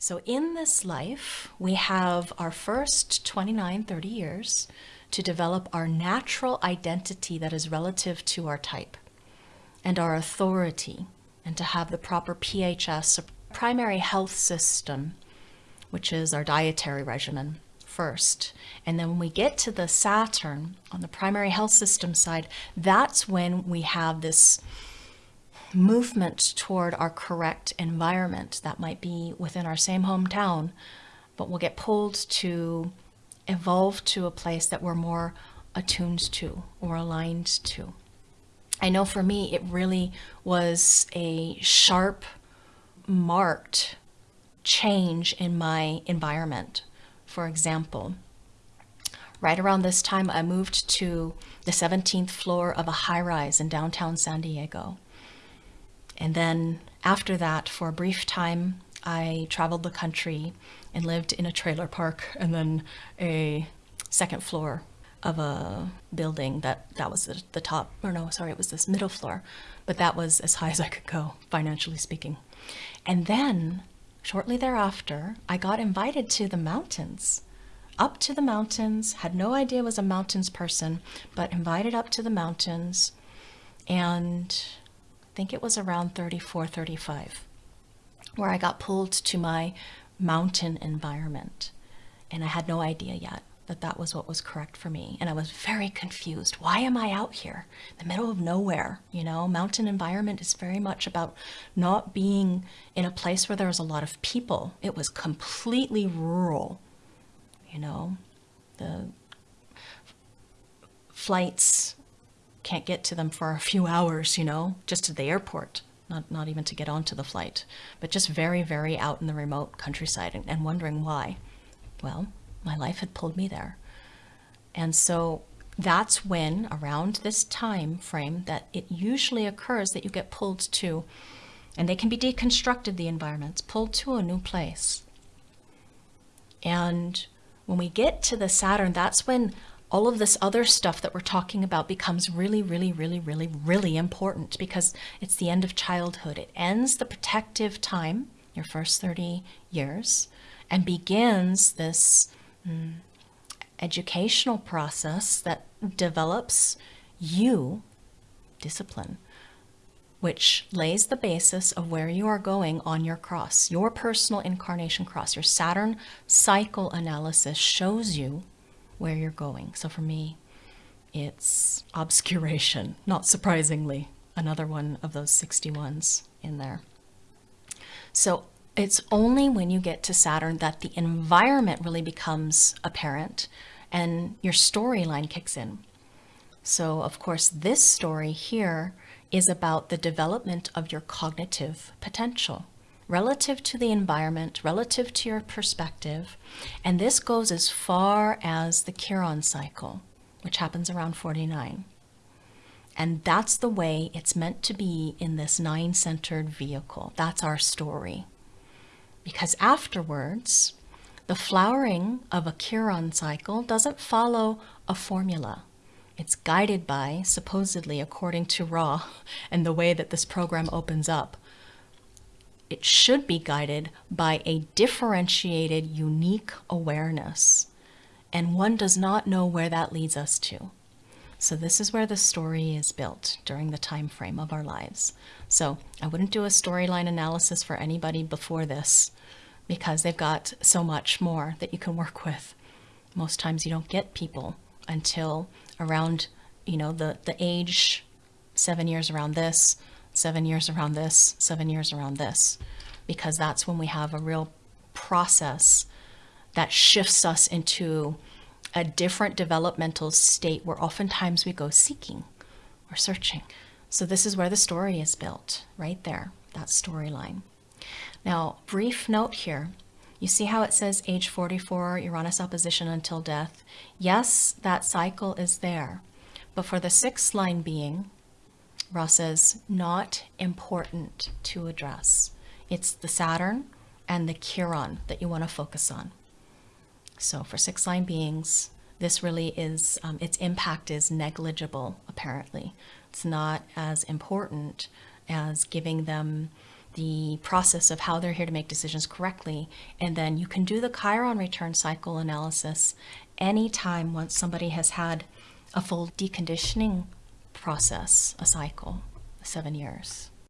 So in this life, we have our first 29, 30 years to develop our natural identity that is relative to our type and our authority and to have the proper PHS, primary health system, which is our dietary regimen first. And then when we get to the Saturn on the primary health system side, that's when we have this movement toward our correct environment. That might be within our same hometown, but we'll get pulled to evolve to a place that we're more attuned to or aligned to. I know for me, it really was a sharp, marked change in my environment. For example, right around this time, I moved to the 17th floor of a high rise in downtown San Diego. And then after that, for a brief time, I traveled the country and lived in a trailer park and then a second floor of a building that that was the, the top or no sorry it was this middle floor but that was as high as I could go financially speaking. And then shortly thereafter I got invited to the mountains up to the mountains had no idea was a mountains person but invited up to the mountains and think it was around 34, 35, where I got pulled to my mountain environment. And I had no idea yet that that was what was correct for me. And I was very confused. Why am I out here in the middle of nowhere? You know, mountain environment is very much about not being in a place where there was a lot of people. It was completely rural, you know, the flights can't get to them for a few hours, you know, just to the airport, not, not even to get onto the flight, but just very, very out in the remote countryside and, and wondering why. Well, my life had pulled me there. And so that's when, around this time frame, that it usually occurs that you get pulled to, and they can be deconstructed, the environments, pulled to a new place. And when we get to the Saturn, that's when all of this other stuff that we're talking about becomes really, really, really, really, really important because it's the end of childhood. It ends the protective time, your first 30 years, and begins this mm, educational process that develops you discipline, which lays the basis of where you are going on your cross, your personal incarnation cross. Your Saturn cycle analysis shows you where you're going. So for me, it's obscuration, not surprisingly, another one of those 61s in there. So it's only when you get to Saturn that the environment really becomes apparent and your storyline kicks in. So of course, this story here is about the development of your cognitive potential relative to the environment, relative to your perspective. And this goes as far as the Chiron cycle, which happens around 49. And that's the way it's meant to be in this nine-centered vehicle. That's our story. Because afterwards, the flowering of a Chiron cycle doesn't follow a formula. It's guided by, supposedly according to Ra and the way that this program opens up, it should be guided by a differentiated, unique awareness. And one does not know where that leads us to. So this is where the story is built during the time frame of our lives. So I wouldn't do a storyline analysis for anybody before this because they've got so much more that you can work with. Most times you don't get people until around, you know, the, the age, seven years around this, seven years around this, seven years around this, because that's when we have a real process that shifts us into a different developmental state where oftentimes we go seeking or searching. So this is where the story is built, right there, that storyline. Now, brief note here. You see how it says age 44, Uranus opposition until death? Yes, that cycle is there. But for the sixth line being, Ra says, not important to address. It's the Saturn and the Chiron that you want to focus on. So for six line beings, this really is, um, its impact is negligible, apparently. It's not as important as giving them the process of how they're here to make decisions correctly. And then you can do the Chiron return cycle analysis anytime once somebody has had a full deconditioning process, a cycle, seven years.